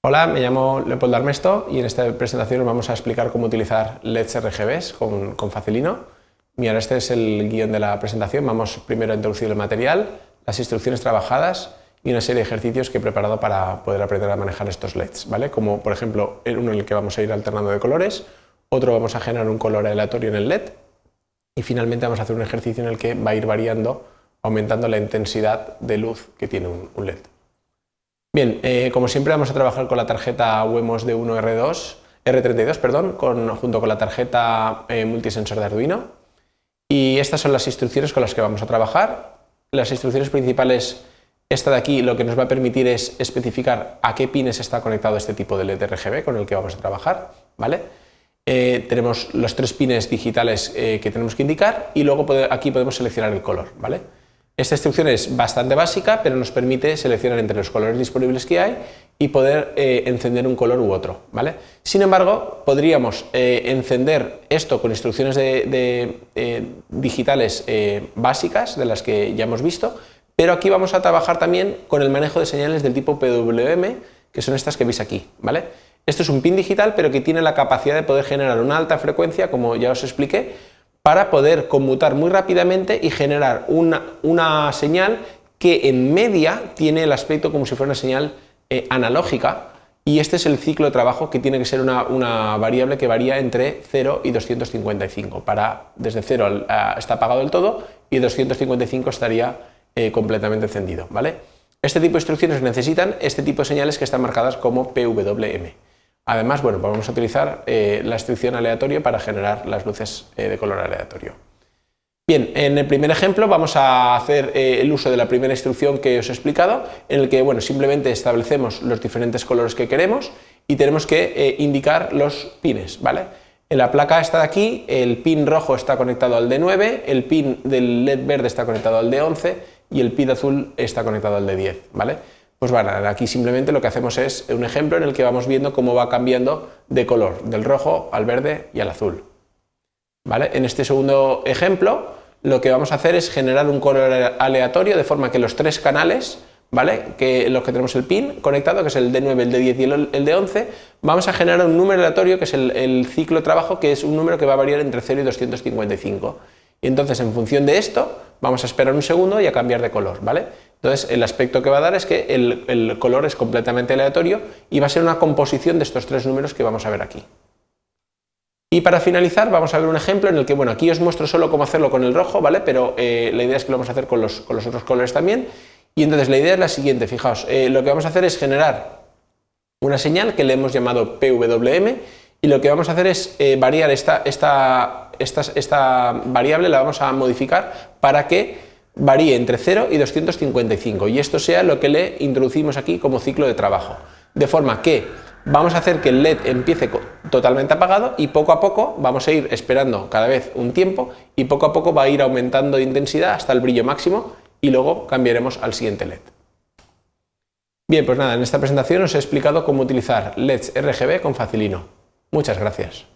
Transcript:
Hola, me llamo Leopoldo Armesto y en esta presentación os vamos a explicar cómo utilizar LEDs RGBs con, Facilino. Mira, este es el guion de la presentación. Vamos primero a introducir el material, las instrucciones trabajadas y una serie de ejercicios que he preparado para poder aprender a manejar estos LEDs, ¿vale? Como por ejemplo, uno en el que vamos a ir alternando de colores, otro vamos a generar un color aleatorio en el LED y finalmente vamos a hacer un ejercicio en el que va a ir variando, aumentando la intensidad de luz que tiene un LED. Bien, eh, como siempre vamos a trabajar con la tarjeta Wemos de 1 R2, R32 perdón, junto con la tarjeta eh, multisensor de Arduino. Y estas son las instrucciones con las que vamos a trabajar. Las instrucciones principales, esta de aquí lo que nos va a permitir es especificar a qué pines está conectado este tipo de LED RGB con el que vamos a trabajar. ¿vale? Eh, tenemos los tres pines digitales que tenemos que indicar y luego aquí podemos seleccionar el color. ¿vale? Esta instrucción es bastante básica, pero nos permite seleccionar entre los colores disponibles que hay y poder eh, encender un color u otro. ¿vale? Sin embargo, podríamos eh, encender esto con instrucciones eh, digitales básicas, de las que ya hemos visto, pero aquí vamos a trabajar también con el manejo de señales del tipo PWM, que son estas que veis aquí. ¿vale? Esto es un pin digital, pero que tiene la capacidad de poder generar una alta frecuencia, como ya os expliqué, para poder conmutar muy rápidamente y generar una, señal que en media tiene el aspecto como si fuera una señal eh, analógica y este es el ciclo de trabajo que tiene que ser una, variable que varía entre 0 y 255. Para, desde 0 está apagado del todo y 255 estaría eh, completamente encendido. ¿vale? Este tipo de instrucciones necesitan este tipo de señales que están marcadas como PWM. Además, bueno, pues vamos a utilizar eh, la instrucción aleatorio para generar las luces eh, de color aleatorio. Bien, en el primer ejemplo vamos a hacer eh, el uso de la primera instrucción que os he explicado, en el que bueno, simplemente establecemos los diferentes colores que queremos y tenemos que indicar los pines. ¿vale? En la placa esta de aquí, el pin rojo está conectado al D9, el pin del LED verde está conectado al D11 y el pin azul está conectado al D10. ¿vale? Pues bueno, aquí simplemente lo que hacemos es un ejemplo en el que vamos viendo cómo va cambiando de color, del rojo al verde y al azul. ¿Vale? En este segundo ejemplo lo que vamos a hacer es generar un color aleatorio de forma que los tres canales, ¿vale? que los que tenemos el pin conectado, que es el D9, el D10 y el D11, vamos a generar un número aleatorio que es el, el ciclo de trabajo, que es un número que va a variar entre 0 y 255. Y entonces en función de esto vamos a esperar un segundo y a cambiar de color, ¿vale? Entonces el aspecto que va a dar es que el, color es completamente aleatorio y va a ser una composición de estos tres números que vamos a ver aquí. Y para finalizar vamos a ver un ejemplo en el que, bueno, aquí os muestro solo cómo hacerlo con el rojo, ¿vale? Pero eh, la idea es que lo vamos a hacer con los, otros colores también. Y entonces la idea es la siguiente, fijaos, eh, lo que vamos a hacer es generar una señal que le hemos llamado PWM y lo que vamos a hacer es eh, variar esta, esta, variable, la vamos a modificar para que varíe entre 0 y 255 y esto sea lo que le introducimos aquí como ciclo de trabajo. De forma que vamos a hacer que el LED empiece totalmente apagado y poco a poco vamos a ir esperando cada vez un tiempo y poco a poco va a ir aumentando de intensidad hasta el brillo máximo y luego cambiaremos al siguiente LED. Bien, pues nada, en esta presentación os he explicado cómo utilizar LEDs RGB con Facilino. Muchas gracias.